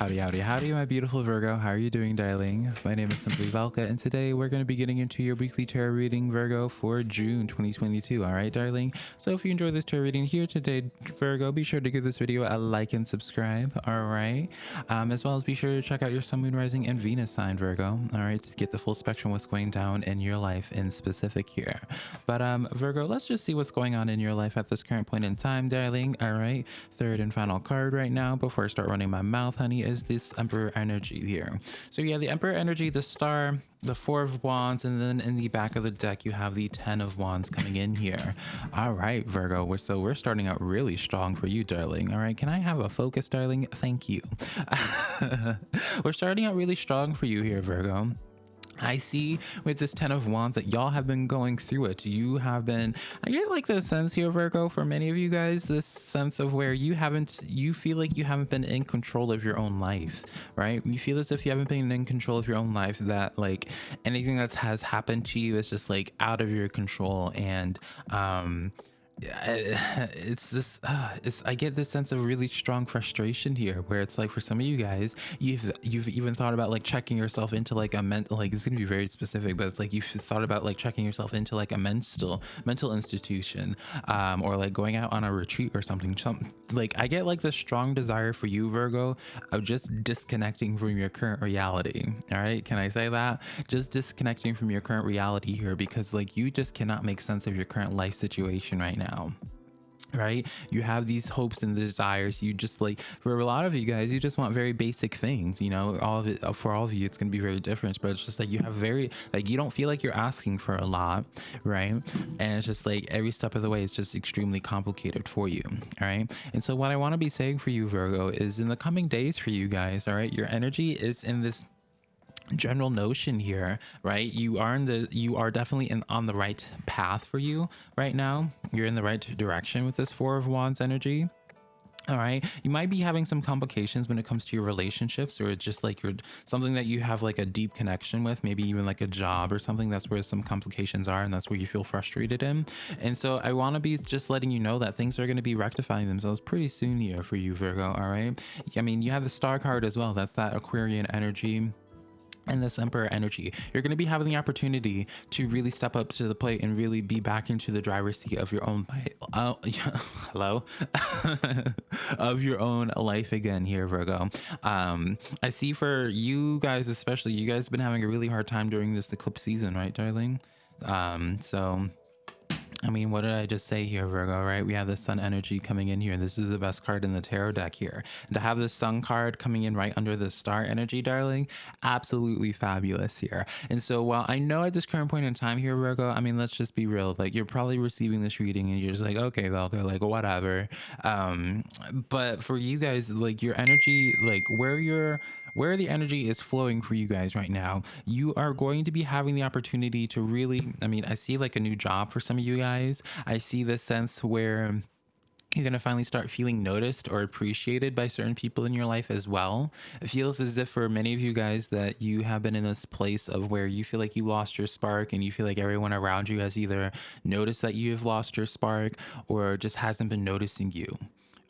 Howdy, howdy, howdy, my beautiful Virgo. How are you doing, darling? My name is Simply Valka, and today we're going to be getting into your weekly tarot reading, Virgo, for June 2022. All right, darling? So if you enjoy this tarot reading here today, Virgo, be sure to give this video a like and subscribe. All right? Um, as well as be sure to check out your Sun, Moon, Rising, and Venus sign, Virgo. All right, to get the full spectrum what's going down in your life in specific here. But um, Virgo, let's just see what's going on in your life at this current point in time, darling. All right, third and final card right now before I start running my mouth, honey is this Emperor energy here. So yeah, the Emperor energy, the star, the four of wands, and then in the back of the deck, you have the 10 of wands coming in here. All right, Virgo, we're, so we're starting out really strong for you, darling. All right, can I have a focus, darling? Thank you. we're starting out really strong for you here, Virgo. I see with this Ten of Wands that y'all have been going through it. You have been, I get like the sense here, Virgo, for many of you guys, this sense of where you haven't, you feel like you haven't been in control of your own life, right? You feel as if you haven't been in control of your own life, that like anything that has happened to you is just like out of your control. And, um, it's this uh, it's i get this sense of really strong frustration here where it's like for some of you guys you've you've even thought about like checking yourself into like a mental like it's gonna be very specific but it's like you've thought about like checking yourself into like a mental mental institution um or like going out on a retreat or something some like i get like the strong desire for you virgo of just disconnecting from your current reality. All right can i say that? Just disconnecting from your current reality here because like you just cannot make sense of your current life situation right now now right? You have these hopes and desires. You just like for a lot of you guys you just want very basic things you know? All of it uh, for all of you it's going to be very different but it's just like you have very like you don't feel like you're asking for a lot right? And it's just like every step of the way is just extremely complicated for you all right? And so what i want to be saying for you virgo is in the coming days for you guys all right your energy is in this general notion here right? You are in the you are definitely in on the right path for you right now. You're in the right direction with this four of wands energy. All right. You might be having some complications when it comes to your relationships or just like you're something that you have like a deep connection with maybe even like a job or something. That's where some complications are and that's where you feel frustrated in. And so i want to be just letting you know that things are going to be rectifying themselves pretty soon here for you virgo. All right. I mean you have the star card as well. That's that aquarian energy and this emperor energy you're going to be having the opportunity to really step up to the plate and really be back into the driver's seat of your own life uh, hello? Of your own life again here virgo. Um i see for you guys especially you guys have been having a really hard time during this eclipse season right darling? Um so I mean, what did I just say here, Virgo, right? We have the sun energy coming in here. This is the best card in the tarot deck here. And to have the sun card coming in right under the star energy, darling, absolutely fabulous here. And so while I know at this current point in time here, Virgo, I mean, let's just be real. Like you're probably receiving this reading and you're just like, okay, Velka, like whatever. Um, but for you guys, like your energy, like where you're where the energy is flowing for you guys right now, you are going to be having the opportunity to really, I mean, I see like a new job for some of you guys. I see this sense where you're going to finally start feeling noticed or appreciated by certain people in your life as well. It feels as if for many of you guys that you have been in this place of where you feel like you lost your spark and you feel like everyone around you has either noticed that you have lost your spark or just hasn't been noticing you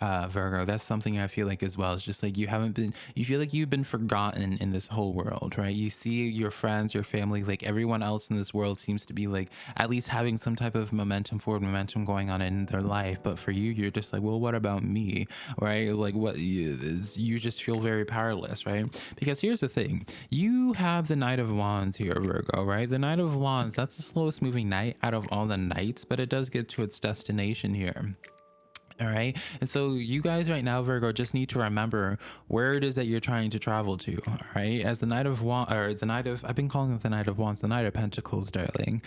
uh, Virgo. That's something I feel like as well. It's just like you haven't been, you feel like you've been forgotten in this whole world, right? You see your friends, your family, like everyone else in this world seems to be like at least having some type of momentum, forward momentum going on in their life. But for you, you're just like, well, what about me, right? Like what you, you just feel very powerless, right? Because here's the thing you have the Knight of Wands here, Virgo, right? The Knight of Wands, that's the slowest moving knight out of all the knights, but it does get to its destination here all right? And so you guys right now virgo just need to remember where it is that you're trying to travel to all right? As the knight of wands or the knight of i've been calling it the knight of wands the knight of pentacles darling.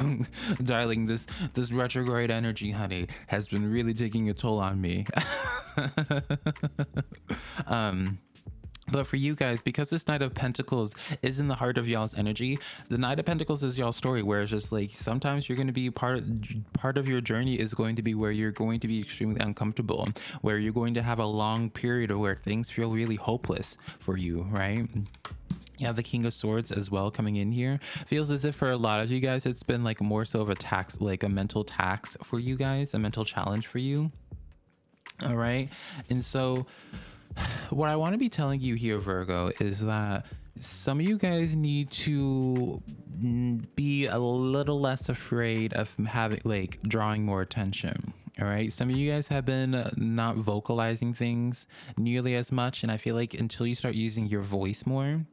Darling this this retrograde energy honey has been really taking a toll on me. Um but for you guys, because this Knight of Pentacles is in the heart of y'all's energy, the Knight of Pentacles is y'all's story, where it's just like sometimes you're going to be part of, part of your journey is going to be where you're going to be extremely uncomfortable, where you're going to have a long period of where things feel really hopeless for you, right? you have the king of swords as well coming in here. Feels as if for a lot of you guys it's been like more so of a tax like a mental tax for you guys a mental challenge for you. All right? And so what I want to be telling you here, Virgo, is that some of you guys need to be a little less afraid of having like drawing more attention all right some of you guys have been not vocalizing things nearly as much and i feel like until you start using your voice more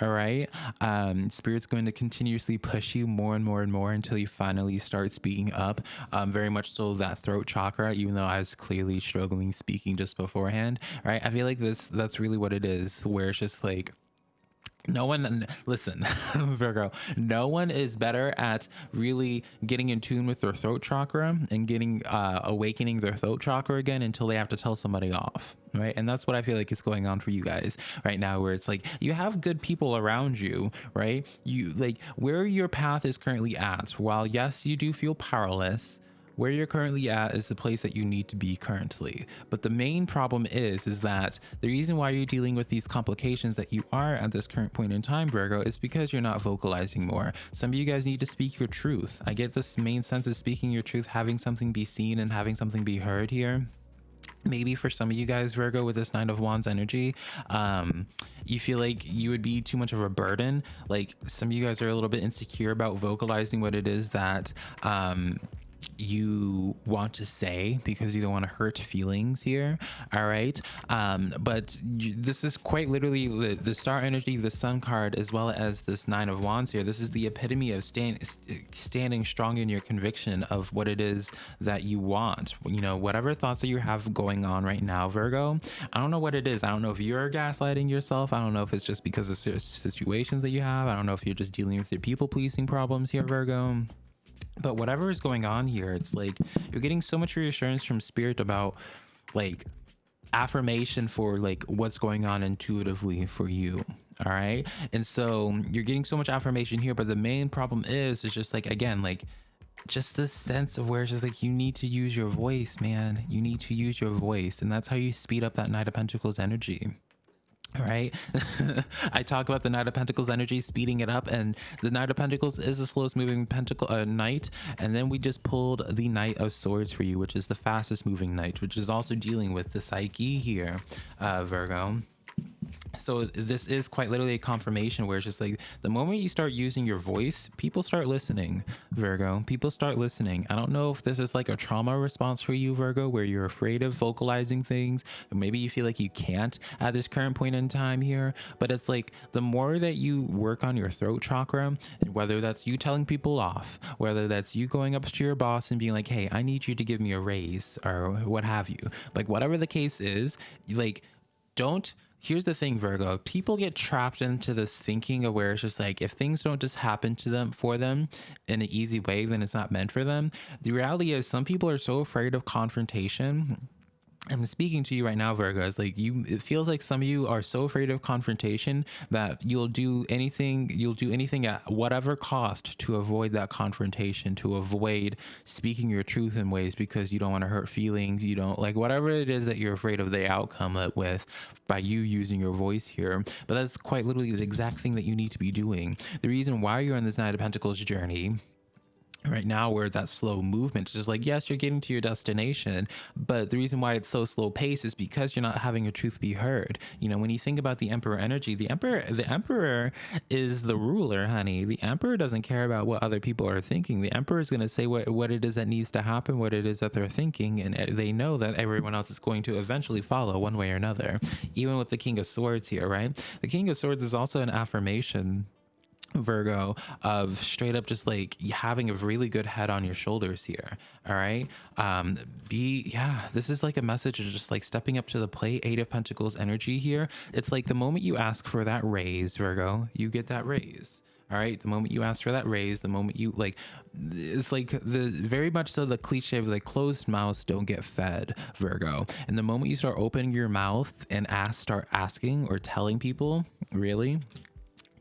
all right um spirit's going to continuously push you more and more and more until you finally start speaking up um very much so that throat chakra even though i was clearly struggling speaking just beforehand right? I feel like this that's really what it is where it's just like no one listen virgo no one is better at really getting in tune with their throat chakra and getting uh awakening their throat chakra again until they have to tell somebody off right? And that's what i feel like is going on for you guys right now where it's like you have good people around you right? You like where your path is currently at while yes you do feel powerless where you're currently at is the place that you need to be currently. But the main problem is is that the reason why you're dealing with these complications that you are at this current point in time virgo is because you're not vocalizing more. Some of you guys need to speak your truth. I get this main sense of speaking your truth having something be seen and having something be heard here. Maybe for some of you guys virgo with this nine of wands energy um you feel like you would be too much of a burden. Like some of you guys are a little bit insecure about vocalizing what it is that um you want to say because you don't want to hurt feelings here all right? Um but you, this is quite literally the, the, star energy the sun card as well as this nine of wands here. This is the epitome of stand, standing strong in your conviction of what it is that you want. You know whatever thoughts that you have going on right now virgo i don't know what it is. I don't know if you're gaslighting yourself. I don't know if it's just because of situations that you have. I don't know if you're just dealing with your people pleasing problems here virgo but whatever is going on here it's like you're getting so much reassurance from spirit about like affirmation for like what's going on intuitively for you all right and so you're getting so much affirmation here but the main problem is it's just like again like just this sense of where it's just like you need to use your voice man. You need to use your voice and that's how you speed up that knight of pentacles energy right? I talk about the knight of pentacles energy speeding it up and the knight of pentacles is the slowest moving pentacle uh, knight and then we just pulled the knight of swords for you which is the fastest moving knight which is also dealing with the psyche here uh virgo so this is quite literally a confirmation where it's just like the moment you start using your voice people start listening virgo. People start listening. I don't know if this is like a trauma response for you virgo where you're afraid of vocalizing things. Or maybe you feel like you can't at this current point in time here. But it's like the more that you work on your throat chakra whether that's you telling people off whether that's you going up to your boss and being like hey i need you to give me a raise or what have you. Like whatever the case is like don't here's the thing virgo. People get trapped into this thinking of where it's just like if things don't just happen to them for them in an easy way then it's not meant for them. The reality is some people are so afraid of confrontation I'm speaking to you right now, Virgo. It's like you, it feels like some of you are so afraid of confrontation that you'll do anything, you'll do anything at whatever cost to avoid that confrontation, to avoid speaking your truth in ways because you don't want to hurt feelings. You don't like whatever it is that you're afraid of the outcome with by you using your voice here. But that's quite literally the exact thing that you need to be doing. The reason why you're on this Knight of Pentacles journey right now where that slow movement is just like yes you're getting to your destination but the reason why it's so slow pace is because you're not having your truth be heard. You know when you think about the emperor energy the emperor the emperor is the ruler honey. The emperor doesn't care about what other people are thinking. The emperor is going to say what what it is that needs to happen what it is that they're thinking and eh, they know that everyone else is going to eventually follow one way or another. Even with the king of swords here right? The king of swords is also an affirmation Virgo of straight up just like having a really good head on your shoulders here. All right. Um, be, yeah, this is like a message of just like stepping up to the plate. Eight of Pentacles energy here. It's like the moment you ask for that raise, Virgo, you get that raise. All right. The moment you ask for that raise, the moment you like, it's like the very much so the cliche of like closed mouths don't get fed, Virgo. And the moment you start opening your mouth and ask, start asking or telling people, really,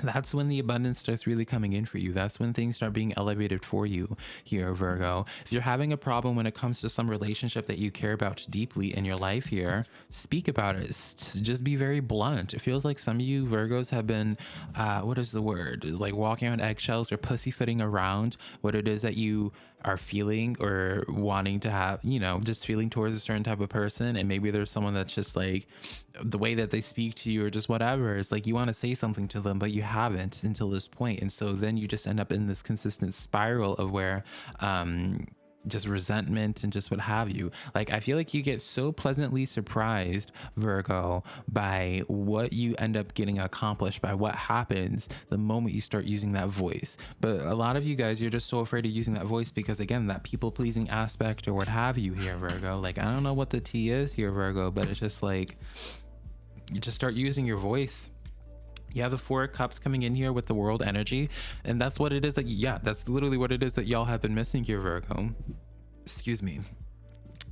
that's when the abundance starts really coming in for you. That's when things start being elevated for you here, Virgo. If you're having a problem when it comes to some relationship that you care about deeply in your life here, speak about it. Just be very blunt. It feels like some of you Virgos have been, uh, what is the word? Is like walking on eggshells or pussyfooting around what it is that you are feeling or wanting to have, you know, just feeling towards a certain type of person. And maybe there's someone that's just like the way that they speak to you or just whatever. It's like you want to say something to them, but you haven't until this point. And so then you just end up in this consistent spiral of where, um, just resentment and just what have you. Like, I feel like you get so pleasantly surprised, Virgo, by what you end up getting accomplished, by what happens the moment you start using that voice. But a lot of you guys, you're just so afraid of using that voice because, again, that people pleasing aspect or what have you here, Virgo. Like, I don't know what the T is here, Virgo, but it's just like, you just start using your voice have the four cups coming in here with the world energy. And that's what it is that yeah that's literally what it is that y'all have been missing here virgo. Excuse me.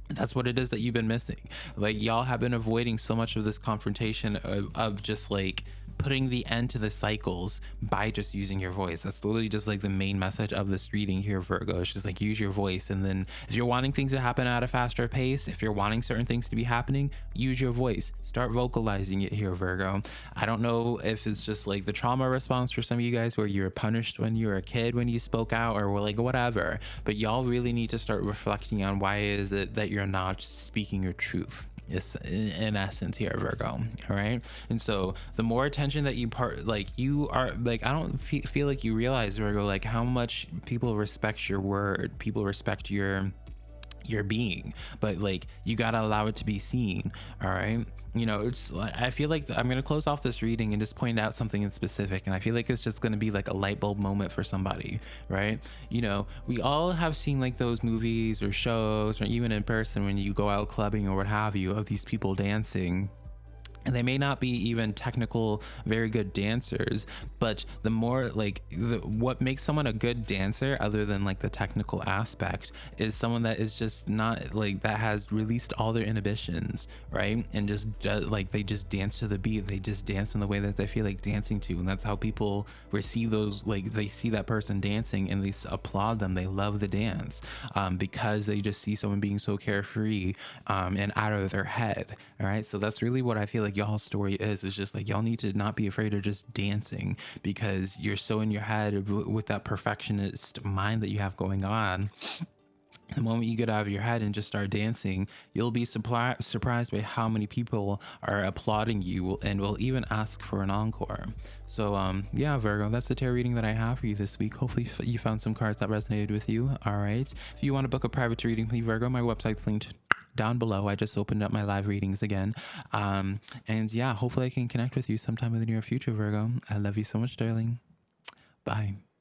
That's what it is that you've been missing. Like y'all have been avoiding so much of this confrontation of, of just like putting the end to the cycles by just using your voice. That's literally just like the main message of this reading here, Virgo. It's just like use your voice. And then if you're wanting things to happen at a faster pace, if you're wanting certain things to be happening, use your voice. Start vocalizing it here, Virgo. I don't know if it's just like the trauma response for some of you guys where you were punished when you were a kid when you spoke out or like whatever, but y'all really need to start reflecting on why is it that you're not speaking your truth is in essence here virgo all right? And so the more attention that you part like you are like i don't feel like you realize virgo like how much people respect your word people respect your your being but like you got to allow it to be seen all right you know it's like i feel like i'm going to close off this reading and just point out something in specific and i feel like it's just going to be like a light bulb moment for somebody right? You know we all have seen like those movies or shows or even in person when you go out clubbing or what have you of these people dancing and they may not be even technical very good dancers but the more like the, what makes someone a good dancer other than like the technical aspect is someone that is just not like that has released all their inhibitions right? And just like they just dance to the beat. They just dance in the way that they feel like dancing to. And that's how people receive those like they see that person dancing and they applaud them. They love the dance um, because they just see someone being so carefree um, and out of their head all right? So that's really what i feel like like y'all's story is is just like y'all need to not be afraid of just dancing because you're so in your head with that perfectionist mind that you have going on the moment you get out of your head and just start dancing, you'll be surpri- surprised by how many people are applauding you and will even ask for an encore. So, um, yeah, Virgo, that's the tarot reading that I have for you this week. Hopefully, you found some cards that resonated with you. All right. If you want to book a private reading, please, Virgo, my website's linked down below. I just opened up my live readings again. Um, and yeah, hopefully I can connect with you sometime in the near future, Virgo. I love you so much, darling. Bye.